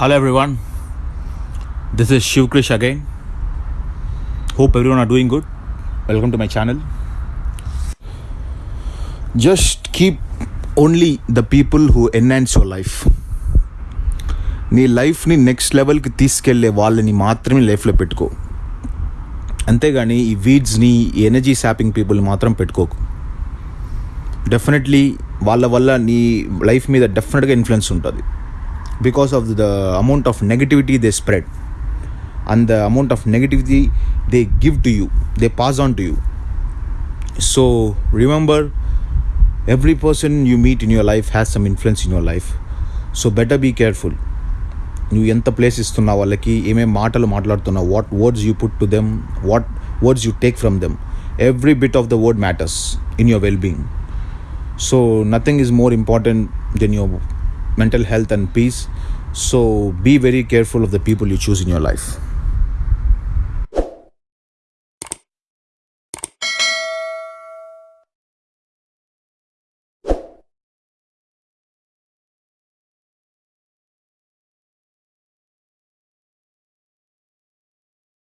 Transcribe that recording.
Hello everyone this is Shiv Krish again hope everyone are doing good welcome to my channel just keep only the people who enhance your life నీ లైఫ్ని next లెవెల్కి తీసుకెళ్ళే వాళ్ళని మాత్రమే లైఫ్లో పెట్టుకో. అంతేగాని ఈ వీడ్స్ని ఎనర్జీ శాపింగ్ పీపుల్ని మాత్రం పెట్టుకోకు. డెఫినెట్లీ వాళ్ళ వల్ల నీ లైఫ్ మీద డెఫినెట్గా ఇన్ఫ్లుయెన్స్ ఉంటుంది. Because of the amount of negativity they spread and the amount of negativity they give to you they pass on to you so remember every person you meet in your life has some influence in your life so better be careful నువ్వు ఎంత place ఇస్తున్నావు వాళ్ళకి ఏమేమి మాటలు మాట్లాడుతున్నావు what words you put to them what words you take from them every bit of the word matters in your well being so nothing is more important then your mental health and peace. So be very careful of the people you choose in your life